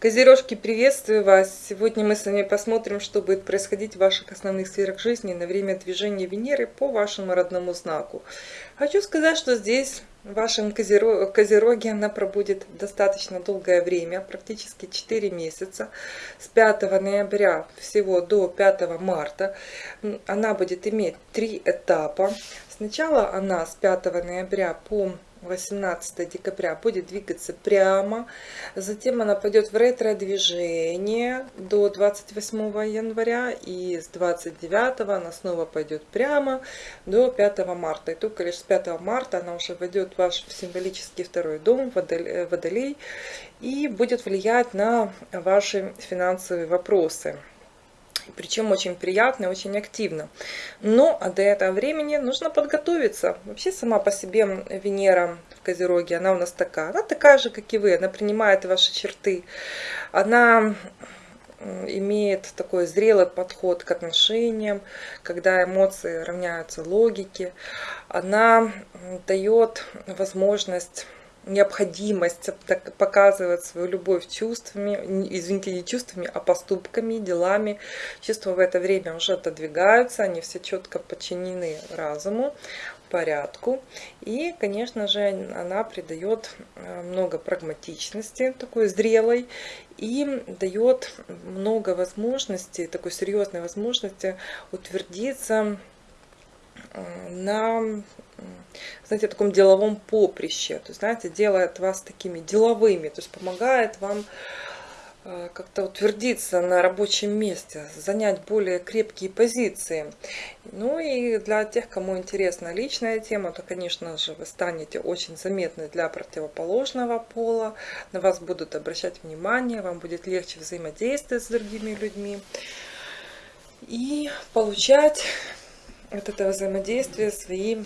Козерожки, приветствую вас! Сегодня мы с вами посмотрим, что будет происходить в ваших основных сферах жизни на время движения Венеры по вашему родному знаку. Хочу сказать, что здесь в вашем Козероге она пробудет достаточно долгое время, практически 4 месяца, с 5 ноября всего до 5 марта. Она будет иметь три этапа. Сначала она с 5 ноября по 18 декабря будет двигаться прямо, затем она пойдет в ретро-движение до 28 января, и с 29 она снова пойдет прямо до 5 марта. И только лишь с 5 марта она уже войдет в ваш символический второй дом, Водолей, и будет влиять на ваши финансовые вопросы причем очень приятно и очень активно. Но до этого времени нужно подготовиться. Вообще сама по себе Венера в Козероге, она у нас такая. Она такая же, как и вы, она принимает ваши черты. Она имеет такой зрелый подход к отношениям, когда эмоции равняются логике. Она дает возможность необходимость показывать свою любовь чувствами, извините, не чувствами, а поступками, делами. Чувства в это время уже отодвигаются, они все четко подчинены разуму, порядку. И, конечно же, она придает э, много прагматичности, такой зрелой, и дает много возможностей, такой серьезной возможности утвердиться на знаете, таком деловом поприще. То есть, знаете, делает вас такими деловыми, то есть помогает вам э, как-то утвердиться на рабочем месте, занять более крепкие позиции. Ну и для тех, кому интересна личная тема, то, конечно же, вы станете очень заметны для противоположного пола, на вас будут обращать внимание, вам будет легче взаимодействовать с другими людьми и получать от этого взаимодействия свои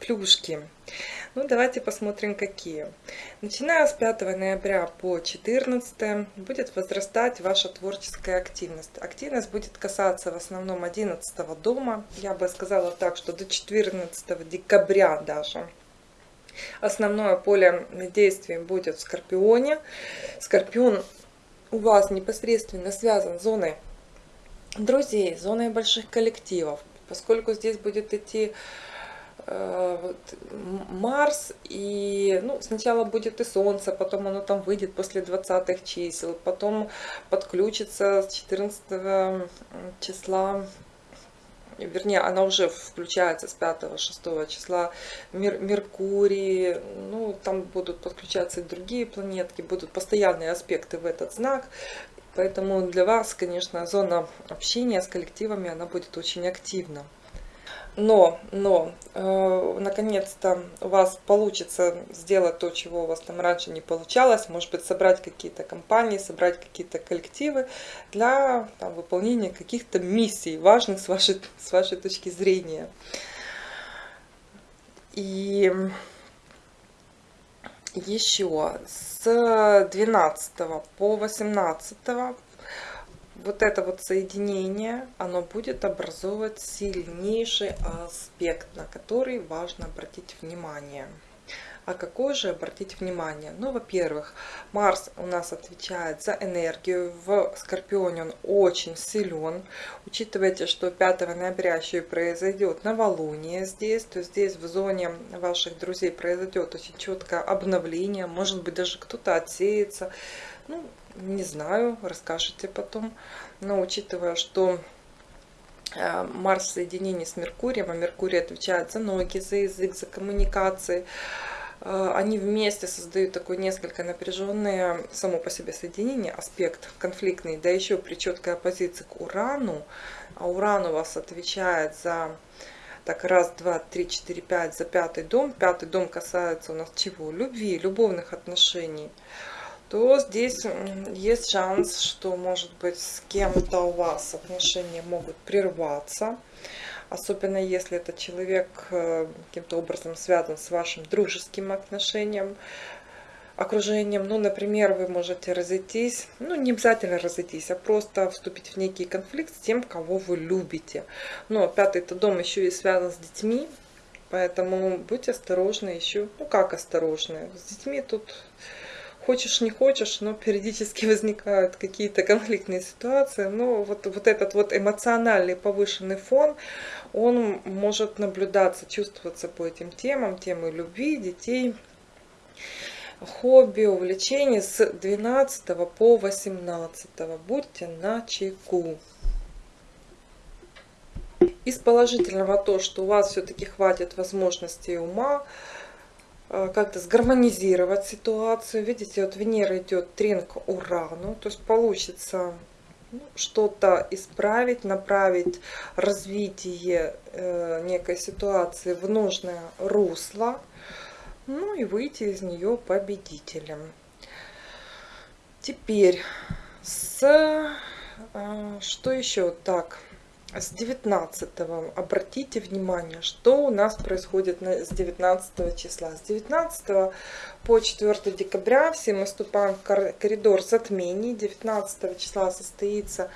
плюшки. Ну, давайте посмотрим, какие. Начиная с 5 ноября по 14 будет возрастать ваша творческая активность. Активность будет касаться в основном 11 дома. Я бы сказала так, что до 14 декабря даже. Основное поле действия будет в Скорпионе. Скорпион у вас непосредственно связан с зоной друзей, зоной больших коллективов. Поскольку здесь будет идти Э, вот, Марс, и ну, сначала будет и Солнце, потом оно там выйдет после 20 чисел, потом подключится с 14 числа, вернее, она уже включается с 5-6 числа, Мер, Меркурий, ну, там будут подключаться и другие планетки, будут постоянные аспекты в этот знак, Поэтому для вас, конечно, зона общения с коллективами, она будет очень активна. Но, но, э, наконец-то у вас получится сделать то, чего у вас там раньше не получалось. Может быть, собрать какие-то компании, собрать какие-то коллективы для там, выполнения каких-то миссий, важных с вашей, с вашей точки зрения. И еще с 12 по 18 вот это вот соединение, оно будет образовывать сильнейший аспект, на который важно обратить внимание. А какой же обратить внимание? Ну, во-первых, Марс у нас отвечает за энергию. В Скорпионе он очень силен. Учитывайте, что 5 ноября еще и произойдет новолуние здесь. То есть здесь в зоне ваших друзей произойдет очень четкое обновление. Может быть, даже кто-то отсеется. Ну, не знаю, расскажете потом. Но учитывая, что э, Марс в соединении с Меркурием, а Меркурий отвечает за ноги, за язык, за коммуникации, они вместе создают такое несколько напряженное само по себе соединение, аспект конфликтный, да еще при четкой оппозиции к Урану, а Уран у вас отвечает за так, раз, два, три, четыре, пять, за пятый дом. Пятый дом касается у нас чего? Любви, любовных отношений то здесь есть шанс, что, может быть, с кем-то у вас отношения могут прерваться. Особенно если этот человек э, каким-то образом связан с вашим дружеским отношением, окружением. Ну, например, вы можете разойтись, ну, не обязательно разойтись, а просто вступить в некий конфликт с тем, кого вы любите. Но пятый-то дом еще и связан с детьми, Поэтому будьте осторожны еще. Ну как осторожны? С детьми тут хочешь не хочешь, но периодически возникают какие-то конфликтные ситуации. Но вот, вот этот вот эмоциональный повышенный фон, он может наблюдаться, чувствоваться по этим темам, темы любви, детей, хобби, увлечений с 12 по 18. Будьте на чеку. Из положительного то, что у вас все-таки хватит возможностей ума, как-то сгармонизировать ситуацию. Видите, вот Венера идет тренк Урану, то есть получится ну, что-то исправить, направить развитие э, некой ситуации в нужное русло, ну и выйти из нее победителем. Теперь с э, что еще так с 19 обратите внимание, что у нас происходит с 19 числа. С 19 по 4 декабря все мы вступаем в коридор затмений. 19 числа состоится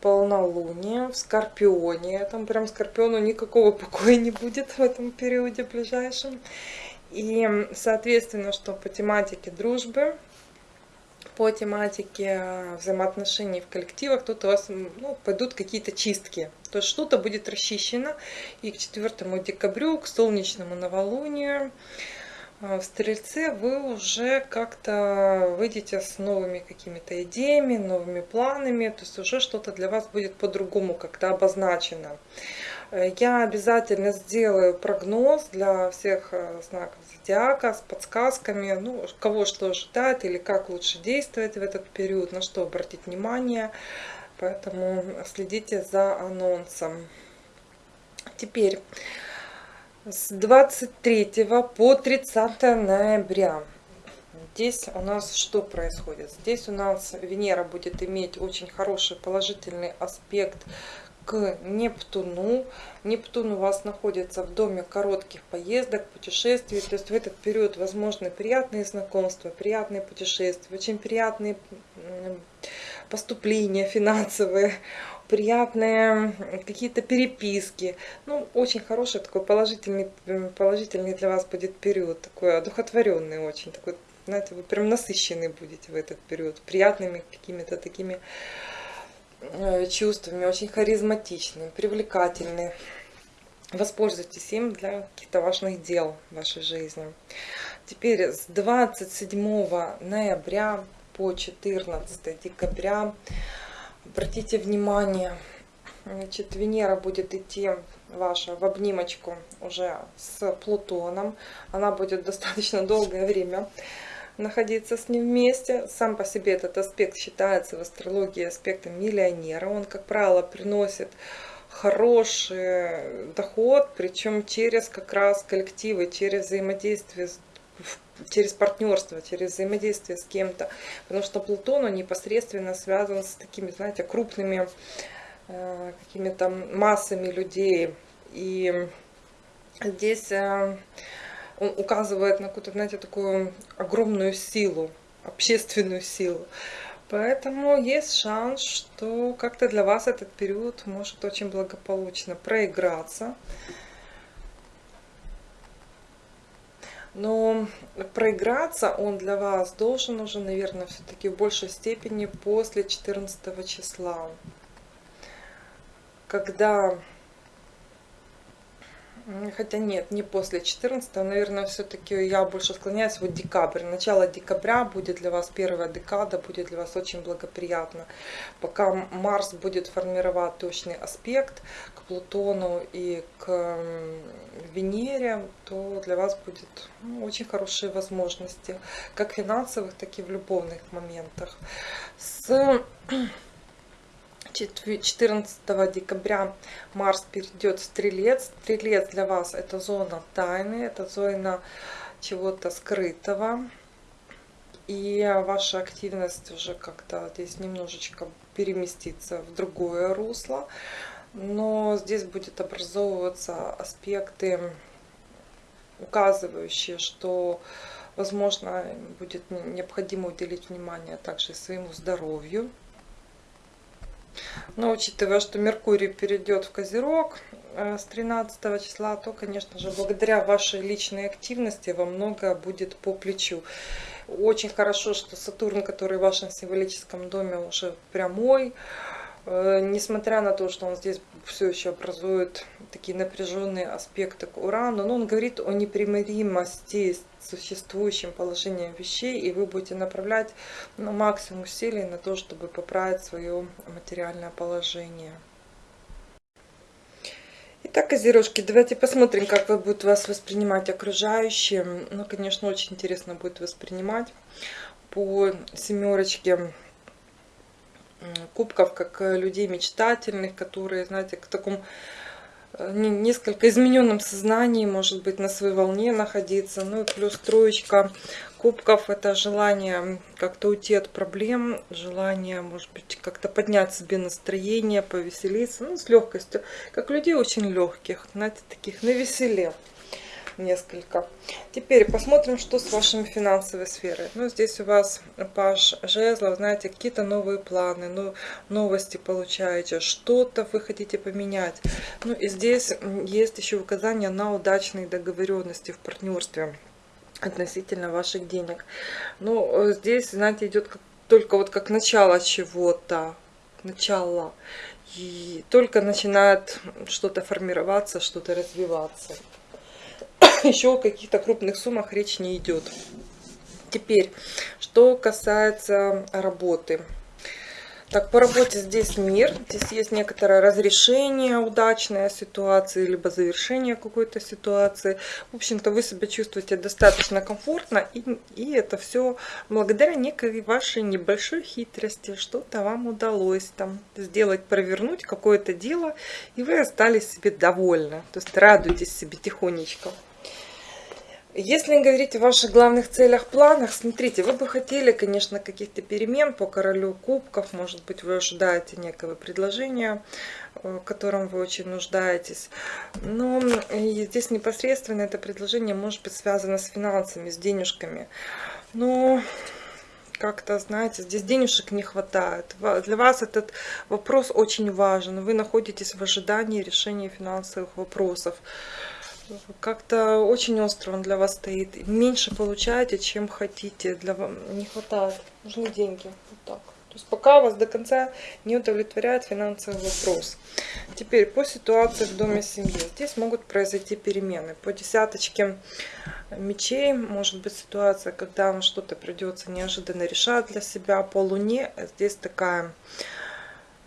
полнолуние в Скорпионе. Там прям Скорпиону никакого покоя не будет в этом периоде ближайшем. И, соответственно, что по тематике дружбы, по тематике взаимоотношений в коллективах, тут у вас ну, пойдут какие-то чистки. То есть что-то будет расчищено. И к 4 декабрю, к солнечному новолунию, э, в Стрельце вы уже как-то выйдете с новыми какими-то идеями, новыми планами. То есть уже что-то для вас будет по-другому как-то обозначено. Я обязательно сделаю прогноз для всех э, знаков зодиака с подсказками, ну, кого что ожидает или как лучше действовать в этот период, на что обратить внимание. Поэтому следите за анонсом. Теперь с 23 по 30 ноября. Здесь у нас что происходит? Здесь у нас Венера будет иметь очень хороший положительный аспект к Нептуну. Нептун у вас находится в доме коротких поездок, путешествий. То есть в этот период возможны приятные знакомства, приятные путешествия, очень приятные поступления финансовые, приятные какие-то переписки. Ну, очень хороший такой положительный, положительный для вас будет период, такой одухотворенный очень, такой, знаете, вы прям насыщенный будете в этот период, приятными какими-то такими чувствами, очень харизматичный, привлекательный. Воспользуйтесь им для каких-то важных дел в вашей жизни. Теперь с 27 ноября по 14 декабря обратите внимание, значит, Венера будет идти ваша в обнимочку уже с Плутоном. Она будет достаточно долгое время находиться с ним вместе. Сам по себе этот аспект считается в астрологии аспектом миллионера. Он, как правило, приносит хороший доход, причем через как раз коллективы, через взаимодействие через партнерство, через взаимодействие с кем-то. Потому что Плутон он непосредственно связан с такими, знаете, крупными э, какими-то массами людей. И здесь э, он указывает на какую-то, знаете, такую огромную силу, общественную силу. Поэтому есть шанс, что как-то для вас этот период может очень благополучно проиграться. Но проиграться он для вас должен уже, наверное, все-таки в большей степени после 14 числа. Когда Хотя нет, не после 14, наверное, все-таки я больше склоняюсь вот декабрь. Начало декабря будет для вас, первая декада будет для вас очень благоприятно. Пока Марс будет формировать точный аспект к Плутону и к Венере, то для вас будет ну, очень хорошие возможности, как финансовых, так и в любовных моментах. С 14 декабря Марс перейдет в Стрелец. Стрелец для вас это зона тайны, это зона чего-то скрытого. И ваша активность уже как-то здесь немножечко переместится в другое русло. Но здесь будет образовываться аспекты, указывающие, что возможно будет необходимо уделить внимание также своему здоровью Но учитывая, что Меркурий перейдет в Козерог э, с 13 числа, то, конечно же, благодаря вашей личной активности вам многое будет по плечу. Очень хорошо, что Сатурн, который в вашем символическом доме уже прямой, несмотря на то, что он здесь все еще образует такие напряженные аспекты к Урану, но он говорит о непримиримости с существующим положением вещей, и вы будете направлять ну, максимум усилий на то, чтобы поправить свое материальное положение. Итак, Козерожки, давайте посмотрим, как вы будут вас воспринимать окружающие. Ну, конечно, очень интересно будет воспринимать по семерочке кубков, как э, людей мечтательных, которые, знаете, к такому э, несколько измененном сознании, может быть, на своей волне находиться. Ну и плюс троечка кубков – это желание как-то уйти от проблем, желание, может быть, как-то поднять себе настроение, повеселиться, ну, с легкостью. Как людей очень легких, знаете, таких на веселе несколько. Теперь посмотрим, что с вашими финансовой сферой. Ну, здесь у вас паш жезлов, знаете, какие-то новые планы, ну, новости получаете, что-то вы хотите поменять. Ну, и здесь есть еще указание на удачные договоренности в партнерстве относительно ваших денег. Ну, здесь, знаете, идет как, только вот как начало чего-то, начало. И только начинает что-то формироваться, что-то развиваться. Еще о каких-то крупных суммах речь не идет. Теперь, что касается работы. Так, по работе здесь мир, здесь есть некоторое разрешение удачной ситуации, либо завершение какой-то ситуации. В общем-то, вы себя чувствуете достаточно комфортно, и, и это все благодаря некой вашей небольшой хитрости. Что-то вам удалось там сделать, провернуть какое-то дело, и вы остались себе довольны. То есть радуйтесь себе тихонечко. Если говорить о ваших главных целях, планах, смотрите, вы бы хотели, конечно, каких-то перемен по королю кубков, может быть, вы ожидаете некого предложения, э, в котором вы очень нуждаетесь. Но здесь непосредственно это предложение может быть связано с финансами, с денежками. Но как-то, знаете, здесь денежек не хватает. Для вас этот вопрос очень важен. Вы находитесь в ожидании решения финансовых вопросов как-то очень остро он для вас стоит. Меньше получаете, чем хотите. Для вас не хватает. Нужны деньги. Вот так. То есть пока вас до конца не удовлетворяет финансовый вопрос. Теперь по ситуации в доме семьи. Здесь могут произойти перемены. По десяточке мечей может быть ситуация, когда вам что-то придется неожиданно решать для себя. По луне здесь такая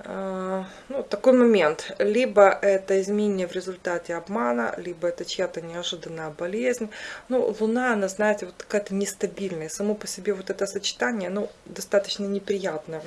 ну, такой момент. Либо это изменение в результате обмана, либо это чья-то неожиданная болезнь. Ну, Луна, она, знаете, вот какая-то нестабильная. Само по себе вот это сочетание, ну, достаточно неприятное.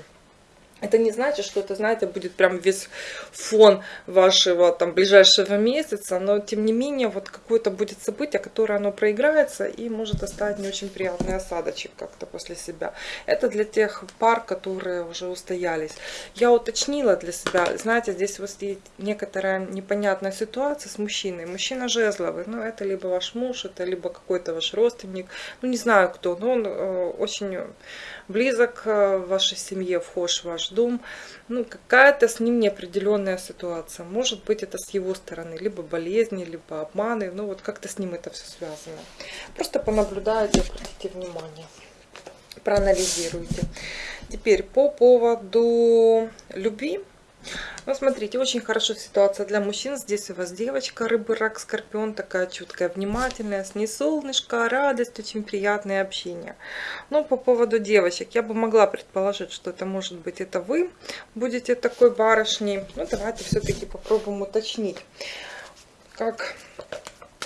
Это не значит, что это, знаете, будет прям весь фон вашего там ближайшего месяца, но тем не менее вот какое-то будет событие, которое оно проиграется и может оставить не очень приятный осадочек как-то после себя. Это для тех пар, которые уже устоялись. Я уточнила для себя, знаете, здесь вот есть некоторая непонятная ситуация с мужчиной. Мужчина жезловый, ну это либо ваш муж, это либо какой-то ваш родственник, ну не знаю кто, но он э, очень близок э, вашей семье, вхож в ваш дом, ну, какая-то с ним неопределенная ситуация. Может быть, это с его стороны, либо болезни, либо обманы, ну, вот как-то с ним это все связано. Просто понаблюдайте, обратите внимание, проанализируйте. Теперь по поводу любви. Ну, смотрите, очень хорошая ситуация для мужчин. Здесь у вас девочка, рыбы, рак, скорпион, такая чуткая, внимательная, с ней солнышко, радость, очень приятное общение. Но по поводу девочек, я бы могла предположить, что это может быть это вы будете такой барышней. Ну, давайте все-таки попробуем уточнить, как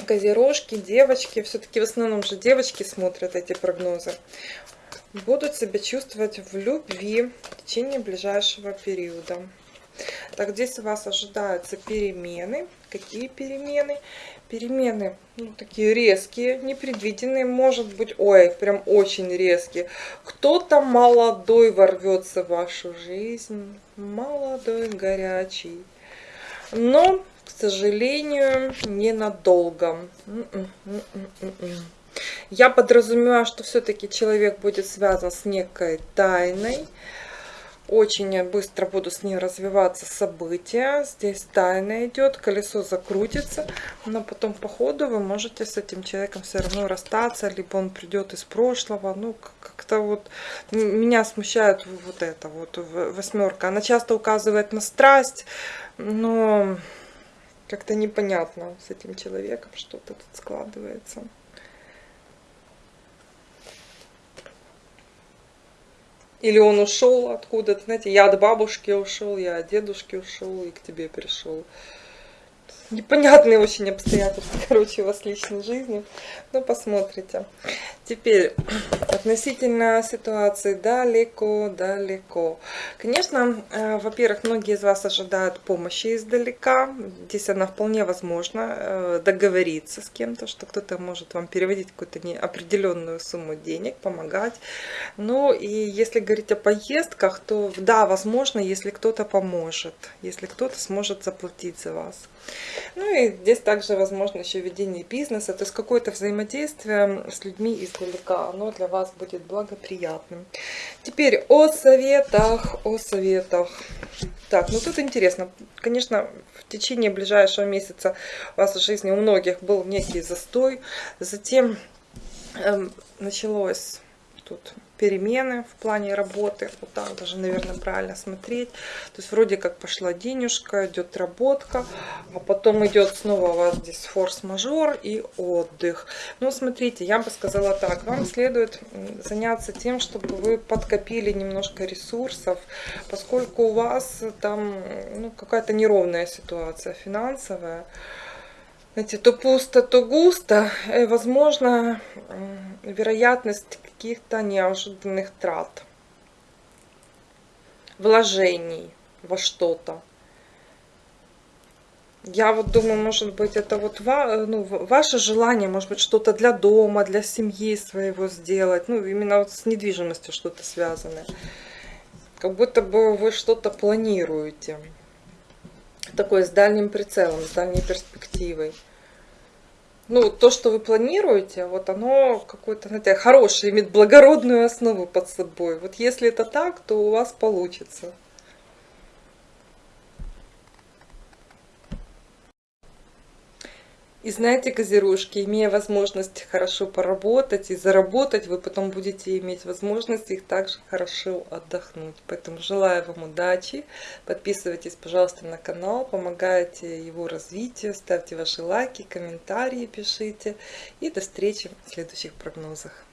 козерожки, девочки, все-таки в основном же девочки смотрят эти прогнозы, будут себя чувствовать в любви в течение ближайшего периода. Так, здесь у вас ожидаются перемены. Какие перемены? Перемены ну, такие резкие, непредвиденные, может быть, ой, прям очень резкие. Кто-то молодой ворвется в вашу жизнь, молодой, горячий. Но, к сожалению, ненадолго. Я подразумеваю, что все-таки человек будет связан с некой тайной, очень быстро будут с ней развиваться события. Здесь тайна идет, колесо закрутится, но потом по ходу вы можете с этим человеком все равно расстаться, либо он придет из прошлого. Ну, как-то вот меня смущает вот это вот восьмерка. Она часто указывает на страсть, но как-то непонятно с этим человеком что-то тут складывается. Или он ушел откуда-то, знаете, я от бабушки ушел, я от дедушки ушел и к тебе пришел непонятные очень обстоятельства, короче, у вас личной жизни. Ну, посмотрите. Теперь, относительно ситуации далеко-далеко. Конечно, э, во-первых, многие из вас ожидают помощи издалека. Здесь она вполне возможно э, договориться с кем-то, что кто-то может вам переводить какую-то определенную сумму денег, помогать. Ну, и если говорить о поездках, то да, возможно, если кто-то поможет, если кто-то сможет заплатить за вас. Ну и здесь также возможно еще ведение бизнеса, то есть какое-то взаимодействие с людьми издалека, оно для вас будет благоприятным. Теперь о советах, о советах. Так, ну тут интересно, конечно, в течение ближайшего месяца у вас в жизни у многих был некий застой, затем эм, началось тут перемены в плане работы. Вот так даже, наверное, правильно смотреть. То есть вроде как пошла денежка, идет работка, а потом идет снова у вас здесь форс-мажор и отдых. Ну, смотрите, я бы сказала так. Вам следует заняться тем, чтобы вы подкопили немножко ресурсов, поскольку у вас там ну, какая-то неровная ситуация финансовая знаете, то пусто, то густо, и, возможно, вероятность каких-то неожиданных трат, вложений во что-то. Я вот думаю, может быть, это вот ну, ваше желание, может быть, что-то для дома, для семьи своего сделать. Ну, именно вот с недвижимостью что-то связанное. Как будто бы вы что-то планируете. Такое с дальним прицелом, с дальней перспективой ну, то, что вы планируете, вот оно какое-то, знаете, хорошее, имеет благородную основу под собой. Вот если это так, то у вас получится. И знаете, козерожки, имея возможность хорошо поработать и заработать, вы потом будете иметь возможность их также хорошо отдохнуть. Поэтому желаю вам удачи. Подписывайтесь, пожалуйста, на канал, помогайте его развитию, ставьте ваши лайки, комментарии пишите. И до встречи в следующих прогнозах.